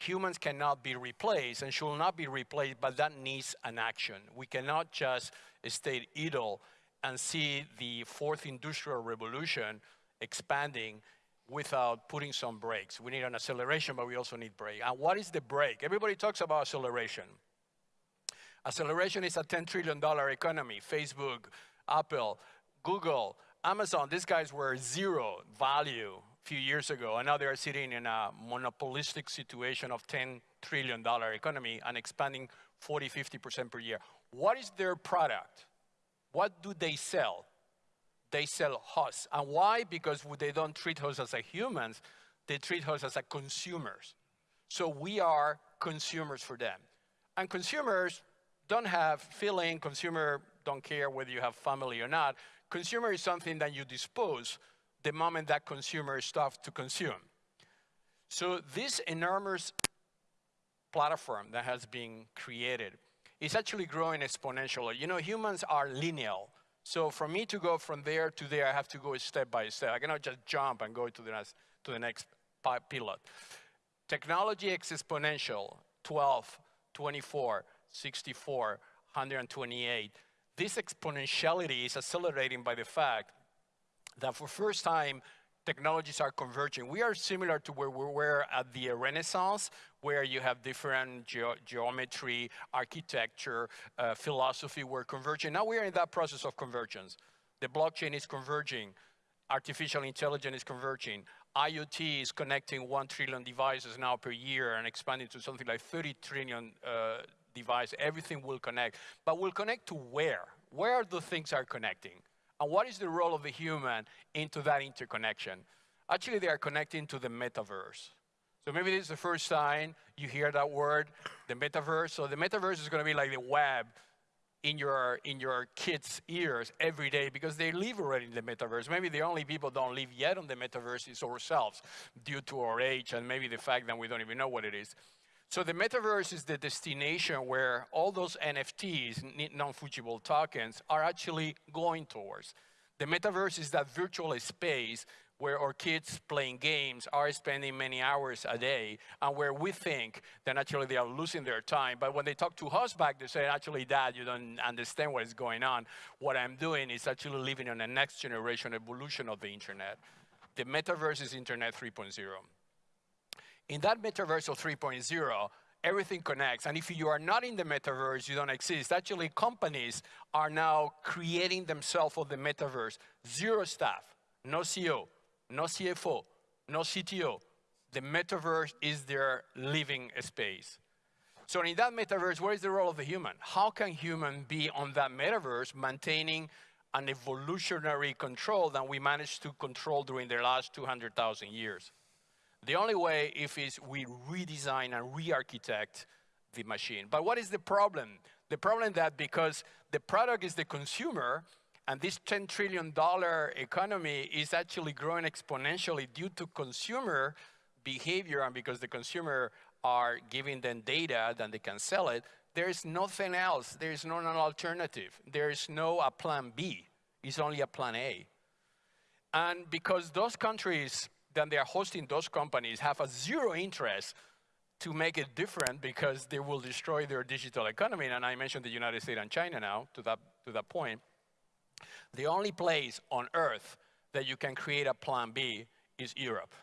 Humans cannot be replaced and should not be replaced, but that needs an action. We cannot just stay idle and see the fourth industrial revolution expanding without putting some brakes. We need an acceleration, but we also need brake. And what is the brake? Everybody talks about acceleration. Acceleration is a $10 trillion economy. Facebook, Apple, Google, Amazon, these guys were zero value a few years ago, and now they are sitting in a monopolistic situation of $10 trillion economy and expanding 40, 50% per year. What is their product? What do they sell? They sell us. And why? Because they don't treat us as a humans, they treat us as a consumers. So we are consumers for them. And consumers don't have feeling, consumer don't care whether you have family or not. Consumer is something that you dispose the moment that consumer stops to consume. So this enormous platform that has been created is actually growing exponentially. You know, humans are linear. So for me to go from there to there, I have to go step by step. I cannot just jump and go to the next, to the next pilot. Technology exponential, 12, 24, 64, 128. This exponentiality is accelerating by the fact that for first time, technologies are converging. We are similar to where we were at the Renaissance, where you have different ge geometry, architecture, uh, philosophy were converging. Now we are in that process of convergence. The blockchain is converging. Artificial intelligence is converging. IoT is connecting 1 trillion devices now per year and expanding to something like 30 trillion uh, devices. Everything will connect. But will connect to where? Where the things are connecting? And what is the role of the human into that interconnection? Actually, they are connecting to the metaverse. So maybe this is the first time you hear that word, the metaverse. So the metaverse is going to be like the web in your in your kids' ears every day because they live already in the metaverse. Maybe the only people don't live yet on the metaverse is ourselves due to our age and maybe the fact that we don't even know what it is. So the metaverse is the destination where all those NFTs, non-fungible tokens, are actually going towards. The metaverse is that virtual space where our kids playing games are spending many hours a day and where we think that actually they are losing their time. But when they talk to us back, they say, actually, dad, you don't understand what is going on. What I'm doing is actually living on the next generation evolution of the internet. The metaverse is internet 3.0. In that metaverse of 3.0, everything connects. And if you are not in the metaverse, you don't exist. Actually, companies are now creating themselves for the metaverse. Zero staff, no CEO, no CFO, no CTO. The metaverse is their living space. So in that metaverse, what is the role of the human? How can human be on that metaverse maintaining an evolutionary control than we managed to control during the last 200,000 years. The only way if is we redesign and re-architect the machine. But what is the problem? The problem that because the product is the consumer, and this $10 trillion economy is actually growing exponentially due to consumer behavior and because the consumer are giving them data, then they can sell it, there is nothing else. There is no alternative. There is no a plan B. It's only a plan A. And because those countries that they are hosting those companies have a zero interest to make it different because they will destroy their digital economy. And I mentioned the United States and China now to that, to that point. The only place on earth that you can create a plan B is Europe.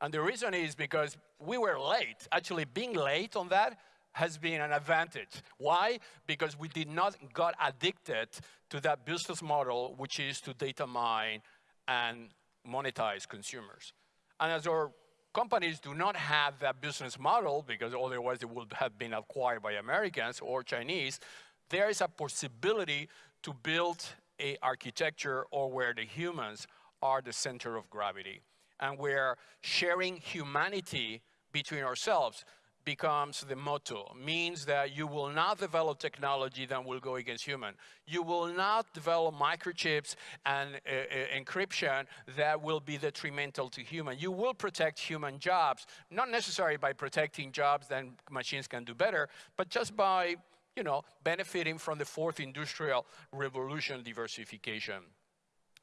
And the reason is because we were late. Actually, being late on that has been an advantage. Why? Because we did not got addicted to that business model, which is to data mine and monetize consumers. And as our companies do not have that business model, because otherwise they would have been acquired by Americans or Chinese, there is a possibility to build a architecture or where the humans are the center of gravity and where sharing humanity between ourselves becomes the motto, means that you will not develop technology that will go against human. You will not develop microchips and uh, uh, encryption that will be detrimental to human. You will protect human jobs, not necessarily by protecting jobs that machines can do better, but just by you know, benefiting from the fourth industrial revolution diversification.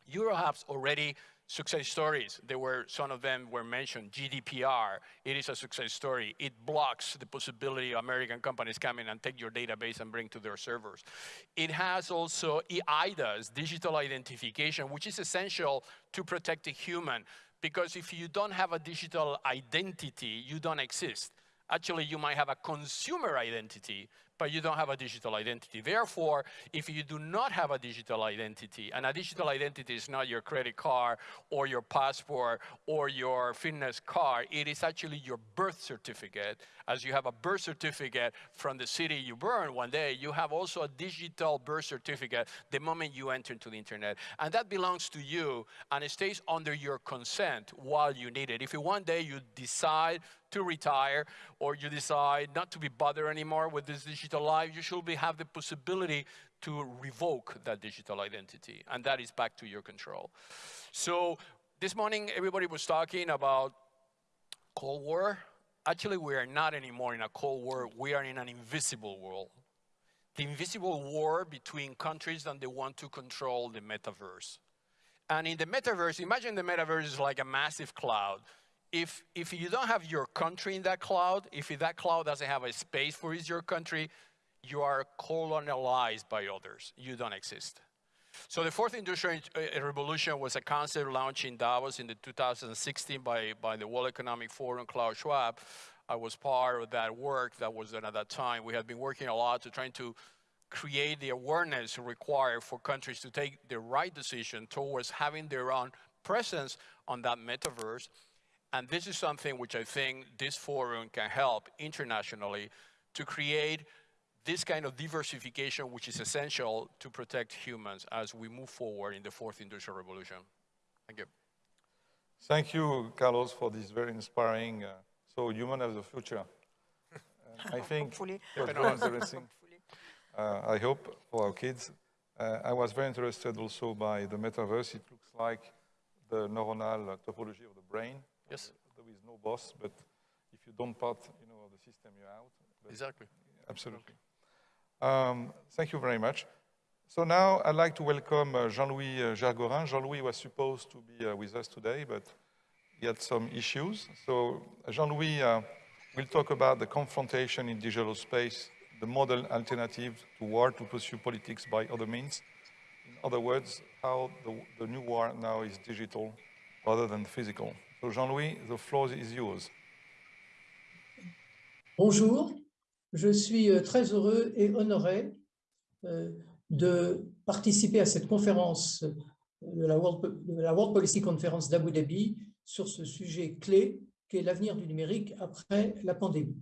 Europe has already success stories. There were, some of them were mentioned, GDPR, it is a success story. It blocks the possibility of American companies coming and take your database and bring to their servers. It has also eIDAS, digital identification, which is essential to protect the human. Because if you don't have a digital identity, you don't exist. Actually, you might have a consumer identity, but you don't have a digital identity. Therefore, if you do not have a digital identity, and a digital identity is not your credit card or your passport or your fitness card, it is actually your birth certificate. As you have a birth certificate from the city you born one day, you have also a digital birth certificate the moment you enter into the internet. And that belongs to you, and it stays under your consent while you need it. If one day you decide to retire or you decide not to be bothered anymore with this digital life, you should be, have the possibility to revoke that digital identity. And that is back to your control. So this morning, everybody was talking about Cold War. Actually, we are not anymore in a Cold War. We are in an invisible world. The invisible war between countries that they want to control the metaverse. And in the metaverse, imagine the metaverse is like a massive cloud if, if you don't have your country in that cloud, if that cloud doesn't have a space for your country, you are colonialized by others. You don't exist. So the fourth industrial uh, revolution was a concept launched in Davos in the 2016 by, by the World Economic Forum, Klaus Schwab. I was part of that work that was done at that time. We had been working a lot to trying to create the awareness required for countries to take the right decision towards having their own presence on that metaverse and this is something which I think this forum can help internationally to create this kind of diversification which is essential to protect humans as we move forward in the fourth industrial revolution. Thank you. Thank you, Carlos, for this very inspiring, uh, so human as the future. Uh, I think Hopefully. was very interesting. Uh, I hope for our kids. Uh, I was very interested also by the metaverse. It looks like the neuronal topology of the brain. Yes. There is no boss, but if you don't part, you know, of the system, you're out. But exactly. Absolutely. Um, thank you very much. So now I'd like to welcome uh, Jean-Louis uh, Gergorin. Jean-Louis was supposed to be uh, with us today, but he had some issues. So Jean-Louis uh, will talk about the confrontation in digital space, the model alternative to war to pursue politics by other means. In other words, how the, the new war now is digital rather than physical. Jean-Louis, the floor is yours. Bonjour, je suis euh, très heureux et honoré euh, de participer à cette conférence euh, de la World, Policy Conference d'Abu Dhabi sur ce sujet clé qui est l'avenir du numérique après la pandémie.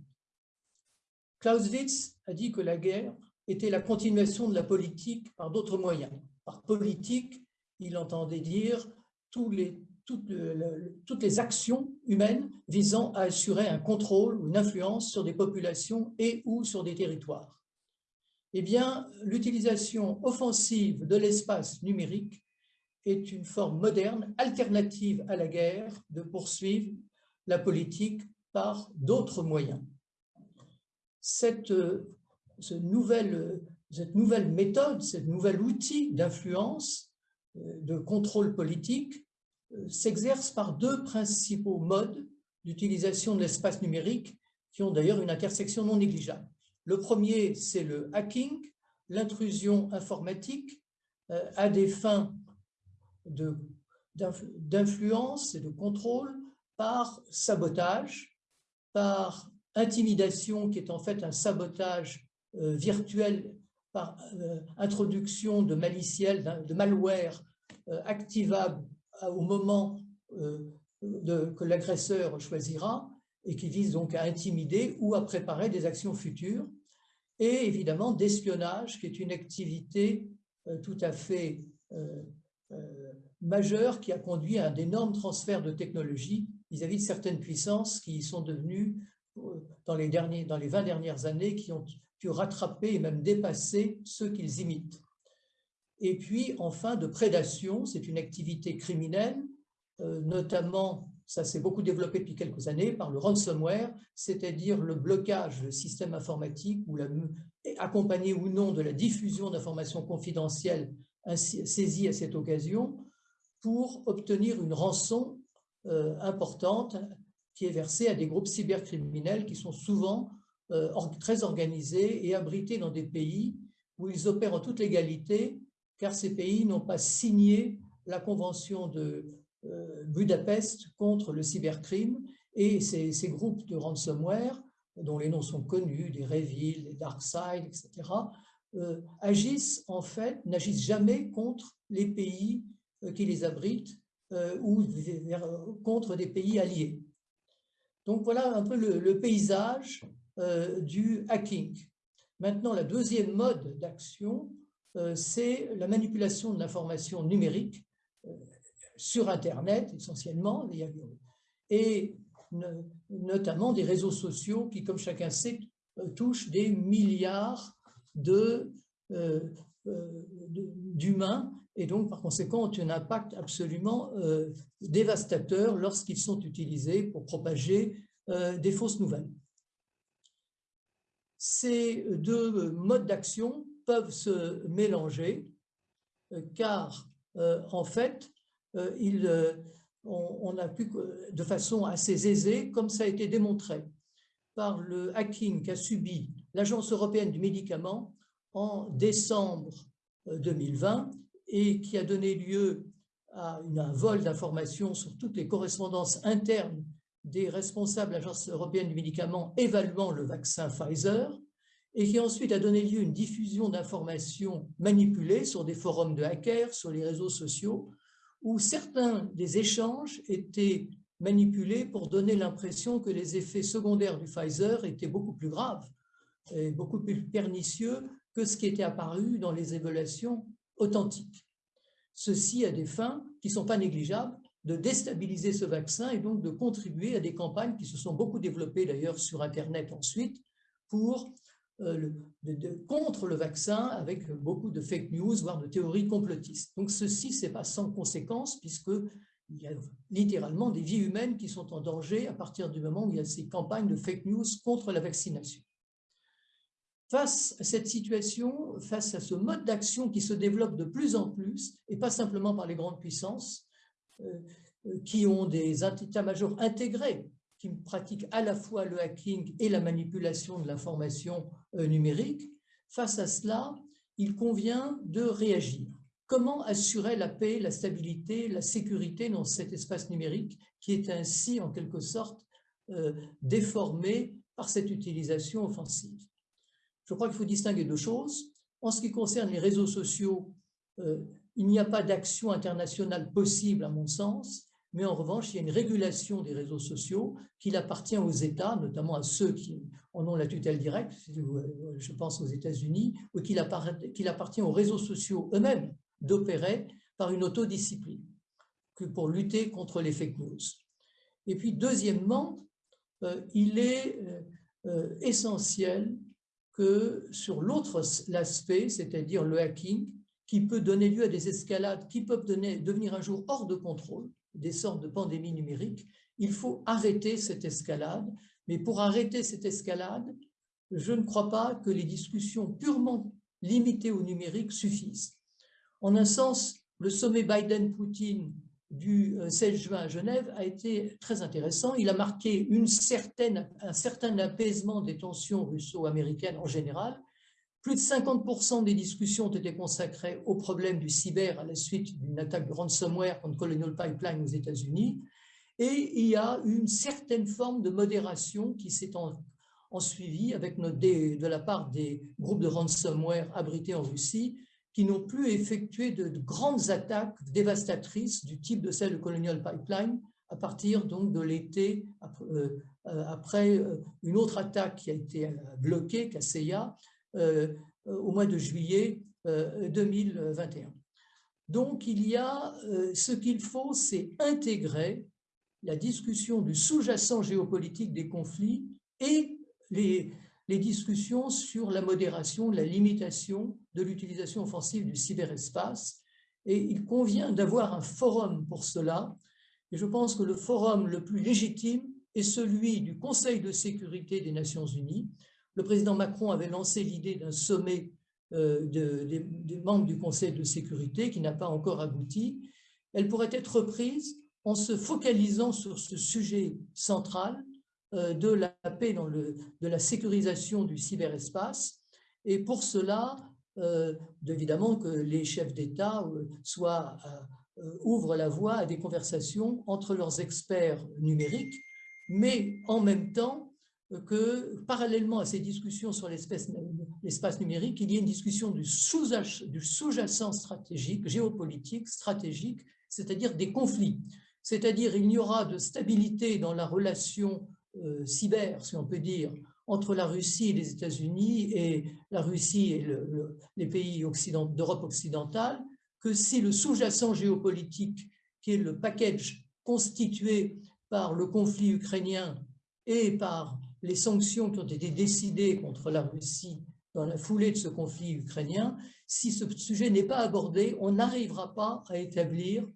Clausewitz a dit que la guerre était la continuation de la politique par d'autres moyens. par politique, il entendait dire tous les, toutes, les actions humaines visant à assurer un contrôle ou une influence sur des populations et ou sur des territoires. Eh bien, l'utilisation offensive de l'espace numérique est une forme moderne, alternative à la guerre, de poursuivre la politique par d'autres moyens. Cette, ce nouvelle, cette nouvelle méthode, ce nouvel outil d'influence, euh, de contrôle politique, euh, s'exerce par deux principaux modes d'utilisation de l'espace numérique qui ont d'ailleurs une intersection non négligeable. Le premier, c'est le hacking, l'intrusion informatique euh, à des fins d'influence et de contrôle par sabotage, par intimidation qui est en fait un sabotage euh, virtuel par euh, introduction de maliciels, de malware euh, activable au moment que l'agresseur choisira et qui vise donc à intimider ou à préparer des actions futures. Et évidemment d'espionnage qui est une activité tout à fait majeure qui a conduit à un énorme transfert de technologie vis-à-vis de certaines puissances qui sont devenues, euh, dans les, derniers, dans les 20 dernières années, qui ont pu rattraper et même dépasser ceux qu'ils imitent. Et puis, enfin, de prédation, c'est une activité criminelle, euh, notamment, ça s'est beaucoup développé depuis quelques années, par le ransomware, c'est-à-dire le blocage informatiques, ou la, accompagné ou non de la diffusion d'informations confidentielles saisies à cette occasion, pour obtenir une rançon euh, importante qui est versée à des groupes cybercriminels qui sont souvent euh, très organisés et abrités dans des pays où ils opèrent en toute légalité, car ces pays n'ont pas signé la convention de euh, Budapest contre le cybercrime, et ces, groupes de ransomware, dont les noms sont connus, des Revil, des DarkSide, etc., agissent en fait, n'agissent jamais contre les pays qui les abritent, euh, ou contre des pays alliés. Donc voilà un peu le, paysage euh, du hacking. Maintenant, la deuxième mode d'action, euh, c'est la manipulation de l'information numérique sur Internet essentiellement, et notamment des réseaux sociaux qui, comme chacun sait, touchent des milliards d'humains et donc par conséquent ont un impact absolument euh, dévastateur lorsqu'ils sont utilisés pour propager euh, des fausses nouvelles. Ces deux modes d'action peuvent se mélanger euh, car en fait, on, a pu, de façon assez aisée, comme ça a été démontré par le hacking qu'a subi l'Agence européenne du médicament en décembre 2020, et qui a donné lieu à un vol d'informations sur toutes les correspondances internes des responsables de l'Agence européenne du médicament évaluant le vaccin Pfizer, et qui ensuite a donné lieu à une diffusion d'informations manipulées sur des forums de hackers, sur les réseaux sociaux, où certains des échanges étaient manipulés pour donner l'impression que les effets secondaires du Pfizer étaient beaucoup plus graves et beaucoup plus pernicieux que ce qui était apparu dans les évaluations authentique. Ceci a des fins qui ne sont pas négligeables de déstabiliser ce vaccin et donc de contribuer à des campagnes qui se sont beaucoup développées d'ailleurs sur Internet ensuite pour, euh, contre le vaccin avec beaucoup de fake news, voire de théories complotistes. Donc ceci, ce n'est pas sans conséquence puisque il y a littéralement des vies humaines qui sont en danger à partir du moment où il y a ces campagnes de fake news contre la vaccination. Face à cette situation, face à ce mode d'action qui se développe de plus en plus, et pas simplement par les grandes puissances, euh, euh, qui ont des états-majors intégrés, qui pratiquent à la fois le hacking et la manipulation de l'information euh, numérique, face à cela, il convient de réagir. Comment assurer la paix, la stabilité, la sécurité dans cet espace numérique qui est ainsi, en quelque sorte, déformé par cette utilisation offensive? Je crois qu'il faut distinguer deux choses. En ce qui concerne les réseaux sociaux, euh, il n'y a pas d'action internationale possible à mon sens, mais en revanche, il y a une régulation des réseaux sociaux qu'il appartient aux États, notamment à ceux qui en ont la tutelle directe, je pense aux États-Unis, ou qu'il appartient aux réseaux sociaux eux-mêmes d'opérer par une autodiscipline pour lutter contre les fake news. Et puis, deuxièmement, euh, il est euh, euh, essentiel que sur l'autre aspect, c'est-à-dire le hacking, qui peut donner lieu à des escalades qui peuvent devenir un jour hors de contrôle, des sortes de pandémies numériques, il faut arrêter cette escalade. Mais pour arrêter cette escalade, je ne crois pas que les discussions purement limitées au numérique suffisent. En un sens, le sommet Biden-Poutine du 16 euh, juin à Genève a été très intéressant. Il a marqué une un certain apaisement des tensions russo-américaines en général. Plus de 50% des discussions ont été consacrées au problème du cyber à la suite d'une attaque de ransomware contre Colonial Pipeline aux États-Unis. Et il y a une certaine forme de modération qui s'est en, suivi avec de la part des groupes de ransomware abrités en Russie, qui n'ont plus effectué de, grandes attaques dévastatrices du type de celle de Colonial Pipeline à partir donc de l'été, euh, après euh, une autre attaque qui a été bloquée, Kaseya, euh, au mois de juillet 2021. Donc il y a, ce qu'il faut, c'est intégrer la discussion du sous-jacent géopolitique des conflits et les, les discussions sur la modération, la limitation de l'utilisation offensive du cyberespace. Et il convient d'avoir un forum pour cela. Et je pense que le forum le plus légitime est celui du Conseil de sécurité des Nations Unies. Le président Macron avait lancé l'idée d'un sommet euh, des membres du Conseil de sécurité qui n'a pas encore abouti. Elle pourrait être reprise en se focalisant sur ce sujet central euh, de la paix, dans le, la sécurisation du cyberespace. Et pour cela, euh, évidemment que les chefs d'État ouvrent la voie à des conversations entre leurs experts numériques, mais en même temps que, parallèlement à ces discussions sur l'espace numérique, il y ait une discussion du sous-jacent stratégique, géopolitique, stratégique, c'est-à-dire des conflits. C'est-à-dire il y aura de stabilité dans la relation euh, cyber, si on peut dire, entre la Russie et les États-Unis et la Russie et les pays d'Europe occidentale, que si le sous-jacent géopolitique, qui est le package constitué par le conflit ukrainien et par les sanctions qui ont été décidées contre la Russie dans la foulée de ce conflit ukrainien, si ce sujet n'est pas abordé, on n'arrivera pas à établir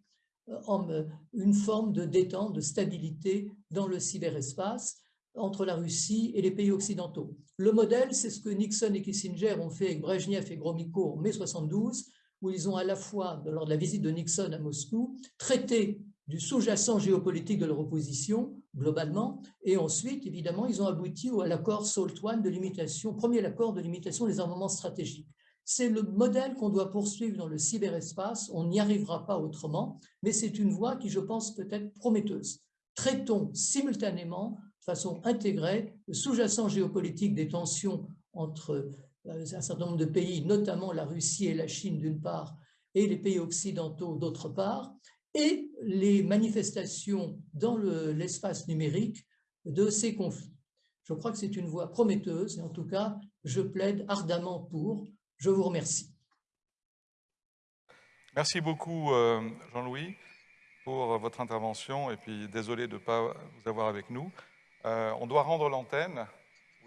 euh, une forme de détente, de stabilité dans le cyberespace entre la Russie et les pays occidentaux. Le modèle, c'est ce que Nixon et Kissinger ont fait avec Brezhnev et Gromyko en mai 72, où ils ont à la fois, lors de la visite de Nixon à Moscou, traité du sous-jacent géopolitique de leur opposition, globalement, et ensuite, évidemment, ils ont abouti à l'accord SALT I de limitation, premier accord de limitation des armements stratégiques. C'est le modèle qu'on doit poursuivre dans le cyberespace, on n'y arrivera pas autrement, mais c'est une voie qui, je pense, peut être prometteuse. Traitons simultanément, de façon intégrée, le sous-jacent géopolitique des tensions entre euh, un certain nombre de pays, notamment la Russie et la Chine d'une part, et les pays occidentaux d'autre part, et les manifestations dans l'espace numérique de ces conflits. Je crois que c'est une voie prometteuse, et en tout cas, je plaide ardemment pour, je vous remercie. Merci beaucoup, euh, Jean-Louis, pour votre intervention. Et puis, désolé de ne pas vous avoir avec nous. Euh, on doit rendre l'antenne.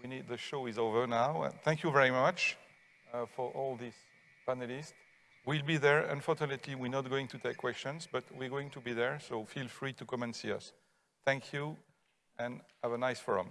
We need, the show is over now. Thank you very much uh, for all these panelists. We'll be there. Unfortunately, we're not going to take questions, but we're going to be there, so feel free to come and see us. Thank you, and have a nice forum.